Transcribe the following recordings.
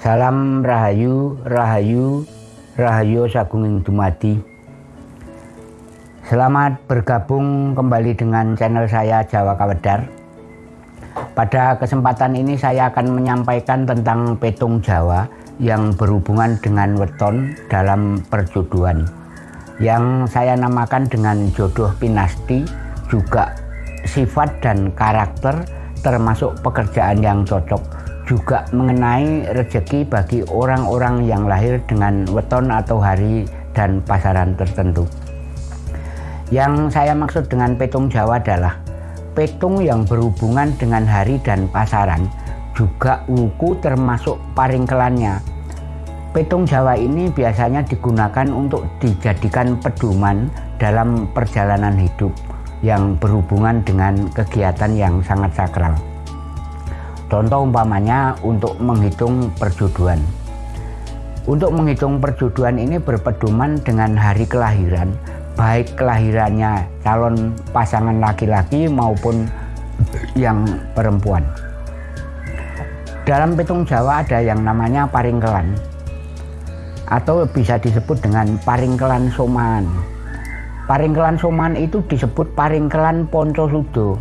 Salam Rahayu, Rahayu, Rahayu Sagunging Dumadi. Selamat bergabung kembali dengan channel saya Jawa Kawedar. Pada kesempatan ini saya akan menyampaikan tentang petung Jawa yang berhubungan dengan weton dalam perjodohan. Yang saya namakan dengan jodoh pinasti juga sifat dan karakter termasuk pekerjaan yang cocok juga mengenai rezeki bagi orang-orang yang lahir dengan weton atau hari dan pasaran tertentu. Yang saya maksud dengan petung Jawa adalah petung yang berhubungan dengan hari dan pasaran, juga wuku termasuk paringkelannya. Petung Jawa ini biasanya digunakan untuk dijadikan pedoman dalam perjalanan hidup yang berhubungan dengan kegiatan yang sangat sakral. Contoh umpamanya untuk menghitung perjodohan. Untuk menghitung perjodohan ini berpedoman dengan hari kelahiran, baik kelahirannya calon pasangan laki-laki maupun yang perempuan. Dalam petung Jawa ada yang namanya paringkelan atau bisa disebut dengan paringkelan soman. Paringkelan soman itu disebut paringkelan ponco sudo.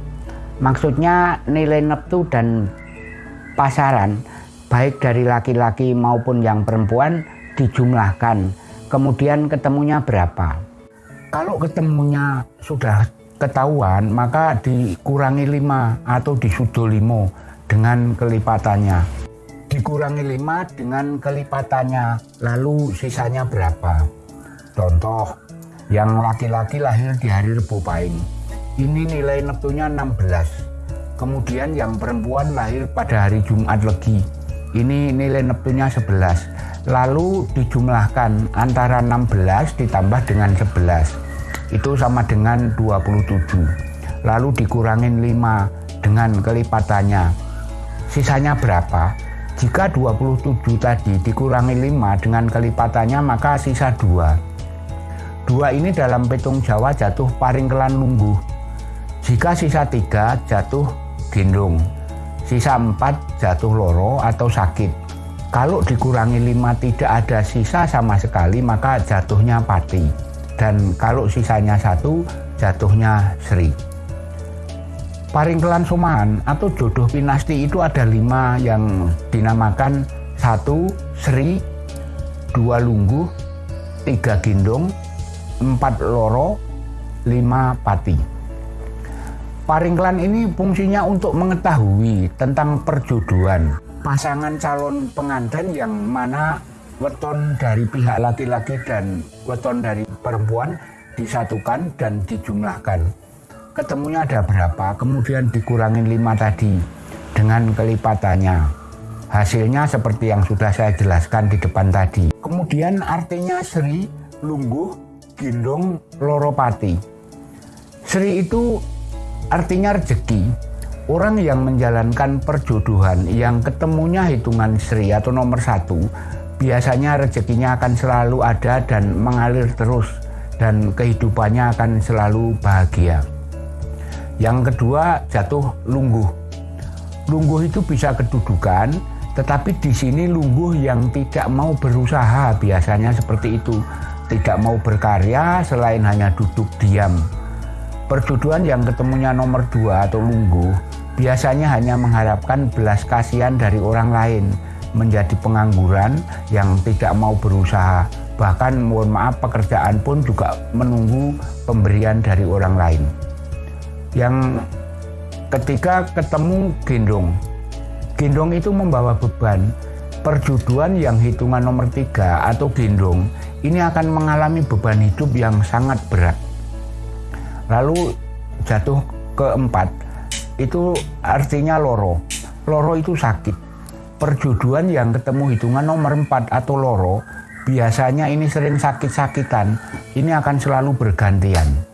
Maksudnya nilai neptu dan pasaran baik dari laki-laki maupun yang perempuan dijumlahkan. Kemudian ketemunya berapa? Kalau ketemunya sudah ketahuan maka dikurangi lima atau disudo limo dengan kelipatannya. Dikurangi lima dengan kelipatannya lalu sisanya berapa? Contoh yang laki-laki lahir di hari Rebo Pahing ini nilai neptunya 16 Kemudian yang perempuan lahir pada hari Jumat Legi. Ini nilai neptunya 11. Lalu dijumlahkan antara 16 ditambah dengan 11. Itu sama dengan 27. Lalu dikurangin 5 dengan kelipatannya. Sisanya berapa? Jika 27 tadi dikurangi 5 dengan kelipatannya maka sisa 2. Dua ini dalam petung Jawa jatuh paringkelan lungguh. Jika sisa 3 jatuh gendong. Sisa empat jatuh loro atau sakit. Kalau dikurangi lima tidak ada sisa sama sekali maka jatuhnya pati. Dan kalau sisanya satu jatuhnya seri. Paringkelan sumahan atau jodoh pinasti itu ada lima yang dinamakan satu seri, dua lungguh, tiga gendong, empat loro, lima pati. Paringklan ini fungsinya untuk mengetahui tentang perjodohan pasangan calon pengantin yang mana weton dari pihak laki-laki dan weton dari perempuan disatukan dan dijumlahkan. Ketemunya ada berapa, kemudian dikurangin lima tadi dengan kelipatannya. Hasilnya seperti yang sudah saya jelaskan di depan tadi. Kemudian artinya Sri, Lungguh, Gindong, Loropati. Sri itu Artinya rezeki, orang yang menjalankan perjodohan yang ketemunya hitungan Sri atau nomor satu, biasanya rezekinya akan selalu ada dan mengalir terus dan kehidupannya akan selalu bahagia. Yang kedua jatuh lungguh. Lungguh itu bisa kedudukan, tetapi di sini lungguh yang tidak mau berusaha biasanya seperti itu. Tidak mau berkarya selain hanya duduk diam Perjodohan yang ketemunya nomor dua atau lungguh biasanya hanya mengharapkan belas kasihan dari orang lain, menjadi pengangguran yang tidak mau berusaha. Bahkan mohon maaf pekerjaan pun juga menunggu pemberian dari orang lain. Yang ketika ketemu gendong, gendong itu membawa beban. Perjodohan yang hitungan nomor tiga atau gendong ini akan mengalami beban hidup yang sangat berat Lalu jatuh keempat itu artinya loro. Loro itu sakit. Perjodohan yang ketemu hitungan nomor empat atau loro biasanya ini sering sakit-sakitan. Ini akan selalu bergantian.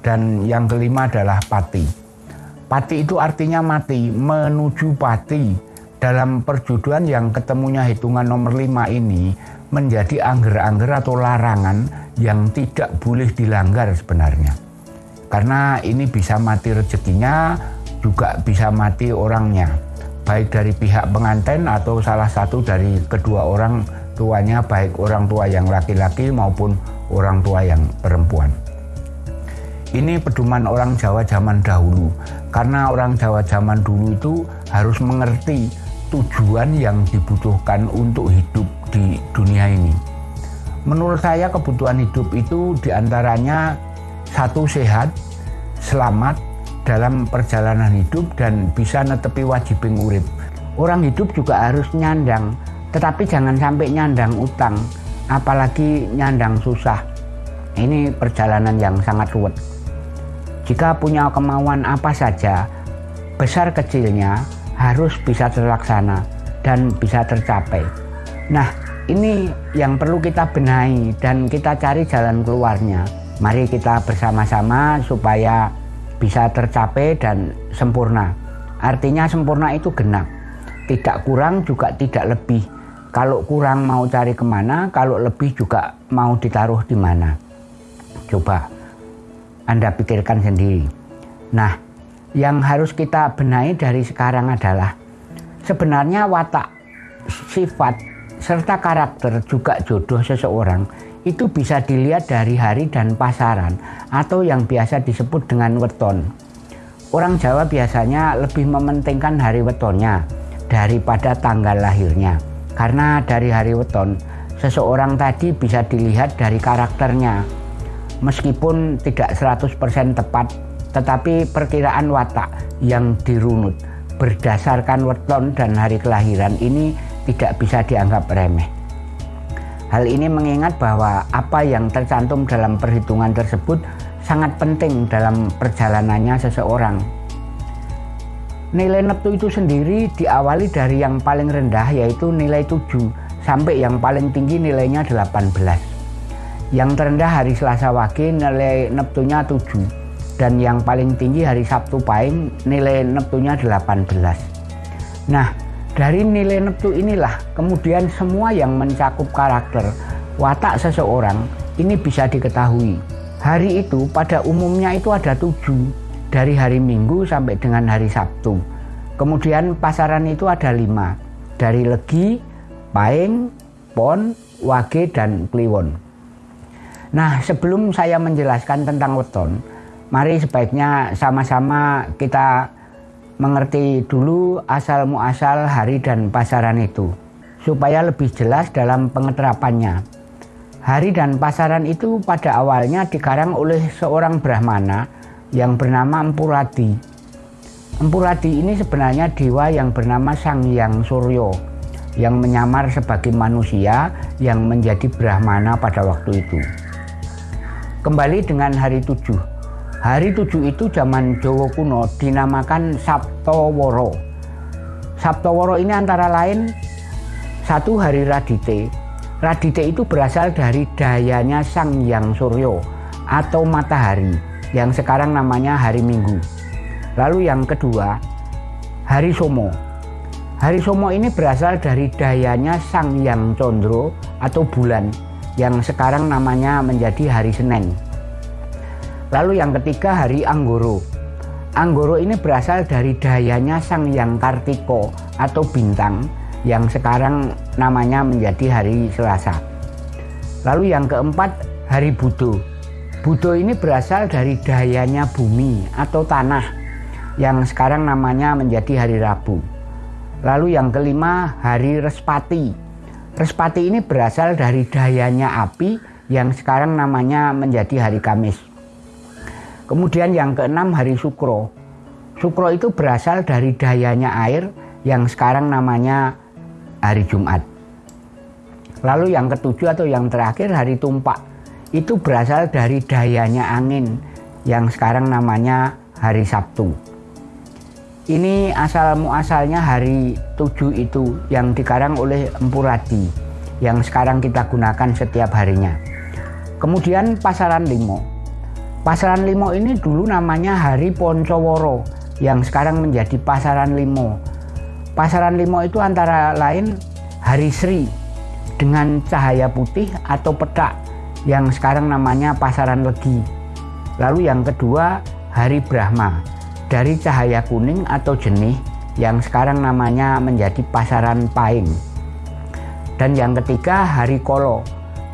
Dan yang kelima adalah pati. Pati itu artinya mati, menuju pati. Dalam perjodohan yang ketemunya hitungan nomor lima ini menjadi angger-angger atau larangan yang tidak boleh dilanggar sebenarnya karena ini bisa mati rezekinya juga bisa mati orangnya baik dari pihak pengantin atau salah satu dari kedua orang tuanya baik orang tua yang laki-laki maupun orang tua yang perempuan. Ini pedoman orang Jawa zaman dahulu karena orang Jawa zaman dulu itu harus mengerti tujuan yang dibutuhkan untuk hidup di dunia ini. Menurut saya kebutuhan hidup itu di antaranya satu sehat, selamat dalam perjalanan hidup dan bisa netepi wajibing urip. Orang hidup juga harus nyandang, tetapi jangan sampai nyandang utang, apalagi nyandang susah. Ini perjalanan yang sangat ruwet. Jika punya kemauan apa saja, besar kecilnya harus bisa terlaksana dan bisa tercapai. Nah, ini yang perlu kita benahi dan kita cari jalan keluarnya. Mari kita bersama-sama supaya bisa tercapai dan sempurna. Artinya sempurna itu genap. Tidak kurang juga tidak lebih. Kalau kurang mau cari ke mana, kalau lebih juga mau ditaruh di mana. Coba Anda pikirkan sendiri. Nah, yang harus kita benahi dari sekarang adalah sebenarnya watak, sifat, serta karakter juga jodoh seseorang itu bisa dilihat dari hari dan pasaran atau yang biasa disebut dengan weton. Orang Jawa biasanya lebih mementingkan hari wetonnya daripada tanggal lahirnya. Karena dari hari weton, seseorang tadi bisa dilihat dari karakternya. Meskipun tidak 100% tepat tetapi perkiraan watak yang dirunut berdasarkan weton dan hari kelahiran ini tidak bisa dianggap remeh. Hal ini mengingat bahwa apa yang tercantum dalam perhitungan tersebut sangat penting dalam perjalanannya seseorang. Nilai neptu itu sendiri diawali dari yang paling rendah yaitu nilai 7 sampai yang paling tinggi nilainya 18. Yang terendah hari Selasa Wage nilai neptunya 7 dan yang paling tinggi hari Sabtu Pahing nilai neptunya 18. Nah, dari nilai neptu inilah kemudian semua yang mencakup karakter watak seseorang ini bisa diketahui. Hari itu pada umumnya itu ada tujuh dari hari Minggu sampai dengan hari Sabtu. Kemudian pasaran itu ada lima dari Legi, Paing, Pon, Wage, dan Kliwon. Nah sebelum saya menjelaskan tentang weton, mari sebaiknya sama-sama kita mengerti dulu asal muasal hari dan pasaran itu supaya lebih jelas dalam pengeterapannya. Hari dan pasaran itu pada awalnya dikarang oleh seorang Brahmana yang bernama Empuradi. Empuradi ini sebenarnya dewa yang bernama Sang Yang Suryo yang menyamar sebagai manusia yang menjadi Brahmana pada waktu itu. Kembali dengan hari tujuh, Hari tujuh itu zaman Jawa kuno dinamakan Sabtoworo. Sabtoworo ini antara lain satu hari Radite. Radite itu berasal dari dayanya Sang Yang Suryo atau matahari yang sekarang namanya hari Minggu. Lalu yang kedua, hari Somo. Hari Somo ini berasal dari dayanya Sang Yang Condro atau bulan yang sekarang namanya menjadi hari Senin. Lalu yang ketiga hari Anggoro. Anggoro ini berasal dari dayanya Sang Yang Kartiko atau bintang yang sekarang namanya menjadi hari Selasa. Lalu yang keempat hari Budo. Budo ini berasal dari dayanya bumi atau tanah yang sekarang namanya menjadi hari Rabu. Lalu yang kelima hari Respati. Respati ini berasal dari dayanya api yang sekarang namanya menjadi hari Kamis. Kemudian yang keenam hari Sukro. Sukro itu berasal dari dayanya air yang sekarang namanya hari Jumat. Lalu yang ketujuh atau yang terakhir hari Tumpak. Itu berasal dari dayanya angin yang sekarang namanya hari Sabtu. Ini asal muasalnya hari tujuh itu yang dikarang oleh Empuradi yang sekarang kita gunakan setiap harinya. Kemudian pasaran limo. Pasaran Limo ini dulu namanya Hari Poncoworo yang sekarang menjadi Pasaran Limo. Pasaran Limo itu antara lain Hari Sri dengan cahaya putih atau petak yang sekarang namanya Pasaran Legi. Lalu yang kedua Hari Brahma dari cahaya kuning atau jenih yang sekarang namanya menjadi pasaran Paing. Dan yang ketiga hari Kolo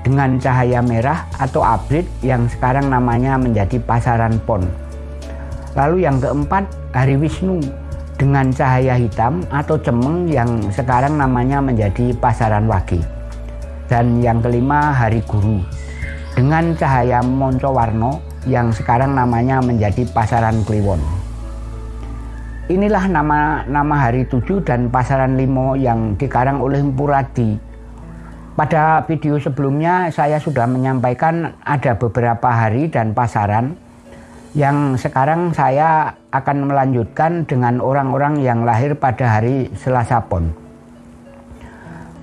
dengan cahaya merah atau abrit yang sekarang namanya menjadi pasaran Pon. Lalu yang keempat hari Wisnu dengan cahaya hitam atau cemeng yang sekarang namanya menjadi pasaran Wage. Dan yang kelima hari Guru dengan cahaya Moncowarno yang sekarang namanya menjadi pasaran Kliwon. Inilah nama-nama hari tujuh dan pasaran limo yang dikarang oleh Mpuradi. Pada video sebelumnya saya sudah menyampaikan ada beberapa hari dan pasaran yang sekarang saya akan melanjutkan dengan orang-orang yang lahir pada hari Selasa Pon.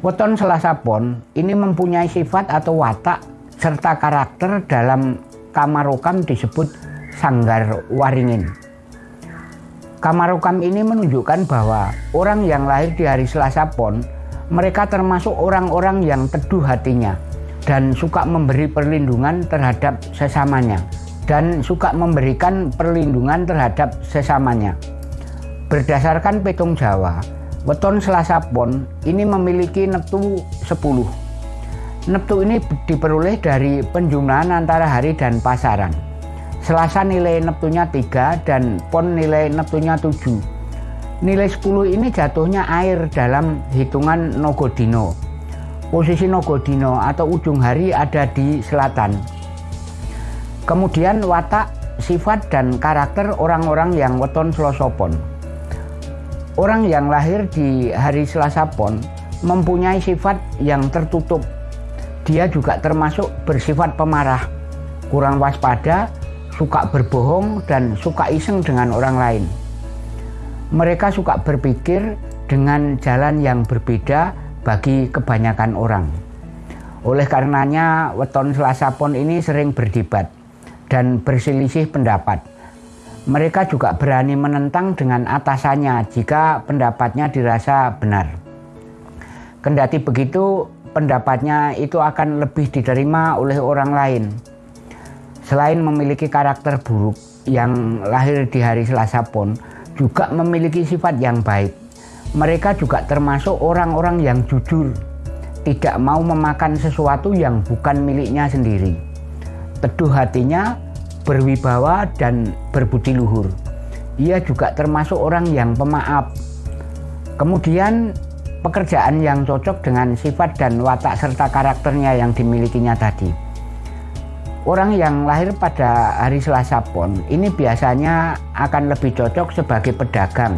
Weton Selasa Pon ini mempunyai sifat atau watak serta karakter dalam kamarokam disebut sanggar waringin. Kamarokam ini menunjukkan bahwa orang yang lahir di hari Selasa Pon, mereka termasuk orang-orang yang teduh hatinya dan suka memberi perlindungan terhadap sesamanya dan suka memberikan perlindungan terhadap sesamanya. Berdasarkan petung Jawa, weton Selasa Pon ini memiliki neptu 10. Neptu ini diperoleh dari penjumlahan antara hari dan pasaran. Selasa nilai neptunya 3 dan pon nilai neptunya 7. Nilai 10 ini jatuhnya air dalam hitungan Nogodino. Posisi Nogodino atau ujung hari ada di selatan. Kemudian watak, sifat dan karakter orang-orang yang weton selosopon. Orang yang lahir di hari Selasa Pon mempunyai sifat yang tertutup. Dia juga termasuk bersifat pemarah, kurang waspada, suka berbohong dan suka iseng dengan orang lain. Mereka suka berpikir dengan jalan yang berbeda bagi kebanyakan orang. Oleh karenanya, weton Selasa Pon ini sering berdebat dan berselisih pendapat. Mereka juga berani menentang dengan atasannya jika pendapatnya dirasa benar. Kendati begitu, pendapatnya itu akan lebih diterima oleh orang lain Selain memiliki karakter buruk yang lahir di hari Selasa Pon, juga memiliki sifat yang baik. Mereka juga termasuk orang-orang yang jujur, tidak mau memakan sesuatu yang bukan miliknya sendiri. Teduh hatinya, berwibawa dan berbudi luhur. Ia juga termasuk orang yang pemaaf. Kemudian pekerjaan yang cocok dengan sifat dan watak serta karakternya yang dimilikinya tadi. Orang yang lahir pada hari Selasa Pon ini biasanya akan lebih cocok sebagai pedagang.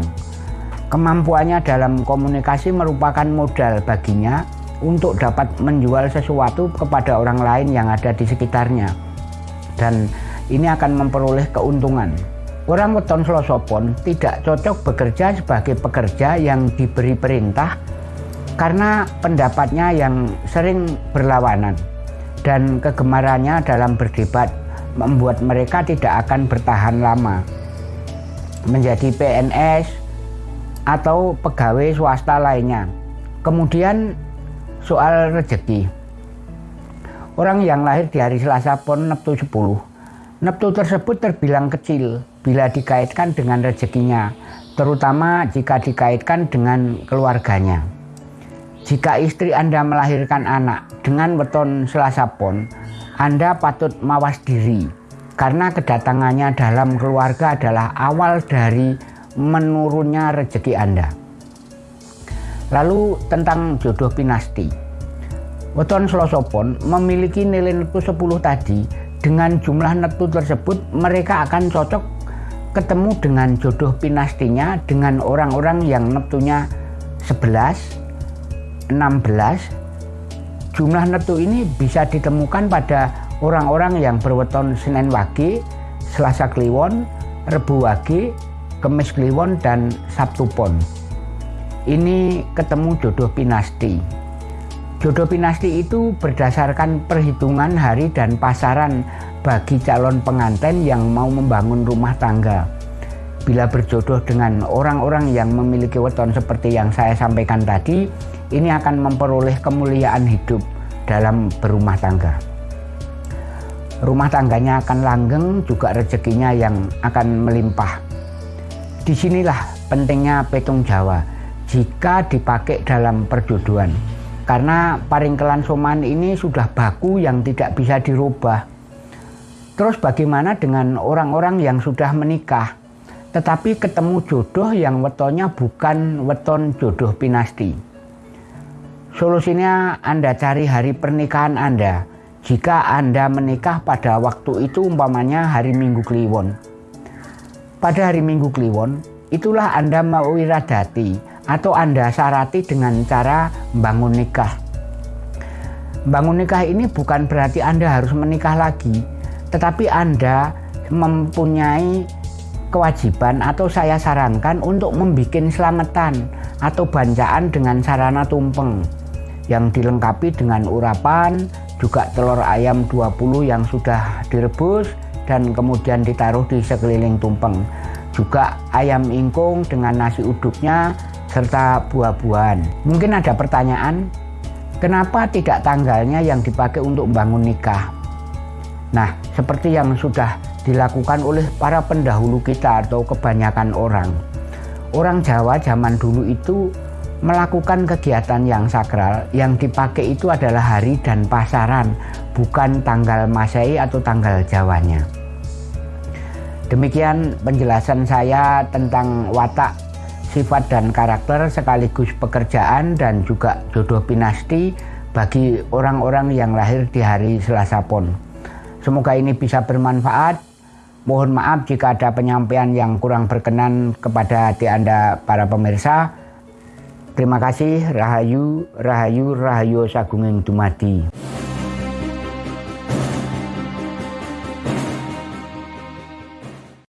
Kemampuannya dalam komunikasi merupakan modal baginya untuk dapat menjual sesuatu kepada orang lain yang ada di sekitarnya. Dan ini akan memperoleh keuntungan. Orang weton selosopon tidak cocok bekerja sebagai pekerja yang diberi perintah karena pendapatnya yang sering berlawanan dan kegemarannya dalam berdebat membuat mereka tidak akan bertahan lama menjadi PNS atau pegawai swasta lainnya. Kemudian soal rezeki. Orang yang lahir di hari Selasa pun Neptu 10. Neptu tersebut terbilang kecil bila dikaitkan dengan rezekinya, terutama jika dikaitkan dengan keluarganya. Jika istri Anda melahirkan anak dengan weton Selasa Pon, Anda patut mawas diri karena kedatangannya dalam keluarga adalah awal dari menurunnya rezeki Anda. Lalu tentang jodoh pinasti. Weton Selasa Pon memiliki nilai neptu 10 tadi. Dengan jumlah neptu tersebut mereka akan cocok ketemu dengan jodoh pinastinya dengan orang-orang yang neptunya 11, 16 jumlah neptu ini bisa ditemukan pada orang-orang yang berweton Senin Wage, Selasa Kliwon, Rebu Wage, Kemis Kliwon dan Sabtu Pon. Ini ketemu jodoh pinasti. Jodoh pinasti itu berdasarkan perhitungan hari dan pasaran bagi calon pengantin yang mau membangun rumah tangga. Bila berjodoh dengan orang-orang yang memiliki weton seperti yang saya sampaikan tadi, ini akan memperoleh kemuliaan hidup dalam berumah tangga. Rumah tangganya akan langgeng, juga rezekinya yang akan melimpah. Di sinilah pentingnya petung Jawa jika dipakai dalam perjodohan. Karena paringkelan soman ini sudah baku yang tidak bisa dirubah. Terus bagaimana dengan orang-orang yang sudah menikah, tetapi ketemu jodoh yang wetonnya bukan weton jodoh pinasti? Solusinya Anda cari hari pernikahan Anda. Jika Anda menikah pada waktu itu umpamanya hari Minggu Kliwon. Pada hari Minggu Kliwon, itulah Anda mau wiradati atau Anda syarati dengan cara bangun nikah. Bangun nikah ini bukan berarti Anda harus menikah lagi, tetapi Anda mempunyai kewajiban atau saya sarankan untuk membuat selamatan atau bancaan dengan sarana tumpeng yang dilengkapi dengan urapan, juga telur ayam 20 yang sudah direbus dan kemudian ditaruh di sekeliling tumpeng. Juga ayam ingkung dengan nasi uduknya serta buah-buahan. Mungkin ada pertanyaan, kenapa tidak tanggalnya yang dipakai untuk membangun nikah? Nah, seperti yang sudah dilakukan oleh para pendahulu kita atau kebanyakan orang. Orang Jawa zaman dulu itu melakukan kegiatan yang sakral yang dipakai itu adalah hari dan pasaran bukan tanggal Masehi atau tanggal Jawanya. Demikian penjelasan saya tentang watak sifat dan karakter sekaligus pekerjaan dan juga jodoh pinasti bagi orang-orang yang lahir di hari Selasa Pon. Semoga ini bisa bermanfaat. Mohon maaf jika ada penyampaian yang kurang berkenan kepada hati Anda para pemirsa Terima kasih Rahayu Rahayu Rahayu Sagunging Dumadi.